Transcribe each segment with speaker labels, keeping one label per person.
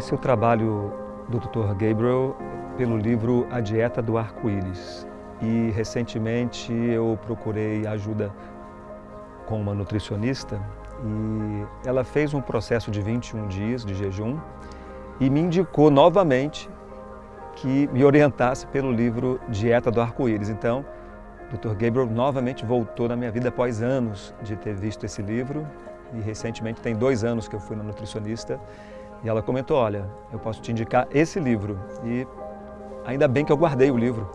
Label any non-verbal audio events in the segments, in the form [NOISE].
Speaker 1: conheci o trabalho do Dr. Gabriel pelo livro A Dieta do Arco-Íris e recentemente eu procurei ajuda com uma nutricionista e ela fez um processo de 21 dias de jejum e me indicou novamente que me orientasse pelo livro Dieta do Arco-Íris. Então, Dr. Gabriel novamente voltou na minha vida após anos de ter visto esse livro e recentemente tem dois anos que eu fui na nutricionista e ela comentou, olha, eu posso te indicar esse livro. E ainda bem que eu guardei o livro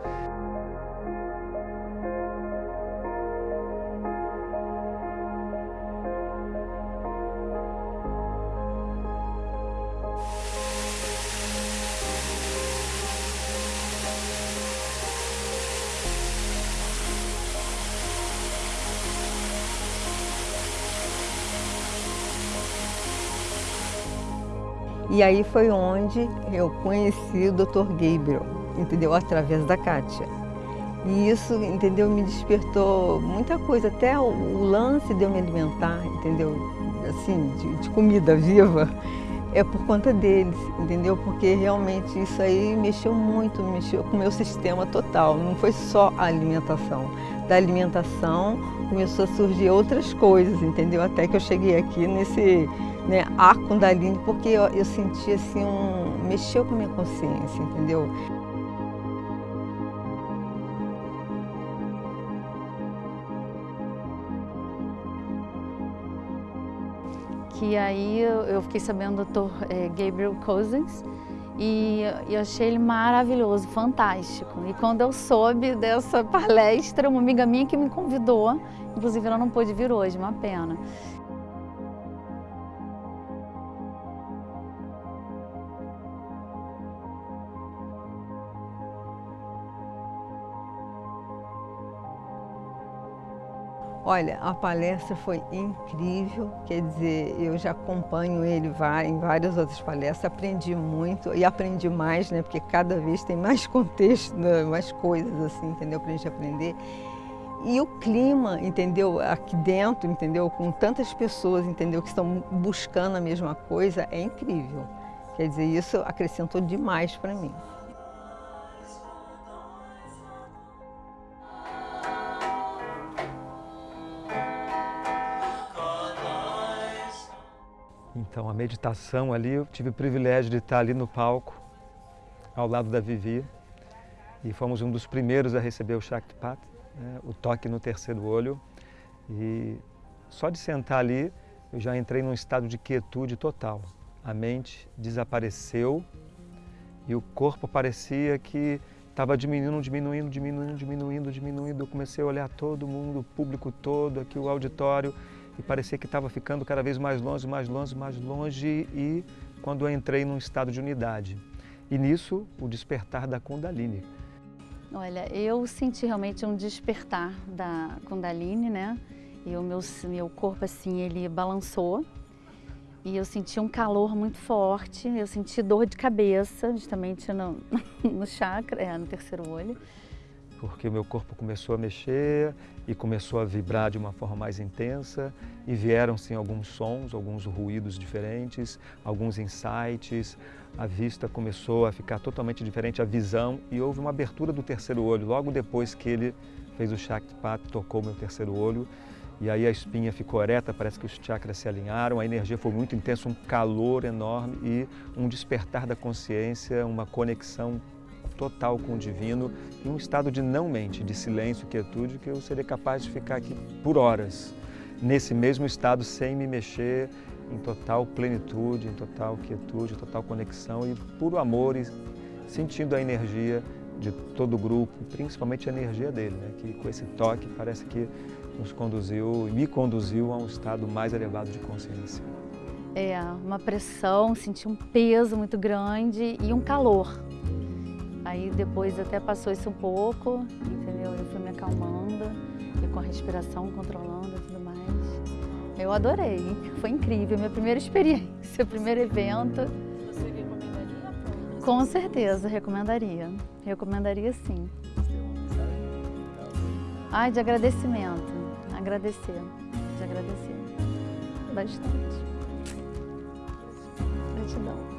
Speaker 2: E aí foi onde eu conheci o Dr. Gabriel, entendeu? Através da Kátia. E isso, entendeu, me despertou muita coisa, até o, lance de eu me alimentar, entendeu? Assim, de, de comida viva, é por conta deles, entendeu? Porque realmente isso aí mexeu muito, mexeu com o meu sistema total, não foi só a alimentação. Da alimentação começou a surgir outras coisas, entendeu? Até que eu cheguei aqui nesse né, a Kundalini, porque eu, eu senti assim, um, mexeu com a minha consciência, entendeu?
Speaker 3: Que aí eu fiquei sabendo do Dr. Eh, Gabriel Cousins e eu achei ele maravilhoso, fantástico. E quando eu soube dessa [LAUGHS] palestra, uma amiga minha que me convidou, inclusive ela não pôde vir hoje, uma pena.
Speaker 2: Olha, a palestra foi incrível, quer dizer, eu já acompanho ele em várias outras palestras, aprendi muito e aprendi mais, né, porque cada vez tem mais [LAUGHS] contexto, né, mais coisas assim, entendeu, para a gente aprender. E o clima, entendeu, aqui dentro, entendeu, com tantas pessoas, entendeu, que estão buscando a mesma coisa, é incrível. Quer dizer, isso acrescentou demais para mim.
Speaker 1: Então, a meditação ali, eu tive o privilégio de estar ali no palco, ao lado da Vivi, e fomos um dos primeiros a receber o Shaktipat, né, o toque no terceiro olho. E só de sentar ali, eu já entrei num estado de quietude total. A mente desapareceu e o corpo parecia que estava diminuindo, diminuindo, diminuindo, diminuindo, diminuindo. Eu comecei a olhar todo mundo, o público todo, aqui o auditório, e parecia que estava ficando cada vez mais longe, mais longe, mais longe e quando eu entrei num estado de unidade. E nisso, o despertar da Kundalini.
Speaker 3: Olha, eu senti realmente um despertar da Kundalini, né? E o meu, meu corpo, assim, ele balançou. E eu senti um calor muito forte, eu senti dor de cabeça, justamente no, [LAUGHS] no chakra, é, no terceiro olho
Speaker 1: porque o meu corpo começou a mexer e começou a vibrar de uma forma mais intensa e vieram sim alguns sons, alguns ruídos diferentes, alguns insights, a vista começou a ficar totalmente diferente, a visão e houve uma abertura do terceiro olho logo depois que ele fez o Shaktipat, tocou meu terceiro olho e aí a espinha ficou ereta, parece que os chakras se alinharam, a energia foi muito intensa, um calor enorme e um despertar da consciência, uma conexão total com o divino, em um estado de não mente, de silêncio, quietude, que eu seria capaz de ficar aqui por horas, nesse mesmo estado, sem me mexer, em total plenitude, em total quietude, em total conexão e puro amor e sentindo a energia de todo o grupo, principalmente a energia dele, né? que com esse toque parece que nos conduziu, me conduziu a um estado mais elevado de consciência.
Speaker 3: É, uma pressão, senti um peso muito grande e um calor. Aí depois até passou isso um pouco, entendeu? Eu fui me acalmando e com a respiração controlando e tudo mais. Eu adorei, foi incrível, minha primeira experiência, [LAUGHS] primeiro evento.
Speaker 4: Você recomendaria?
Speaker 3: Com certeza, recomendaria. Recomendaria sim. Ai, de agradecimento. Agradecer, de agradecer. Bastante. Gratidão.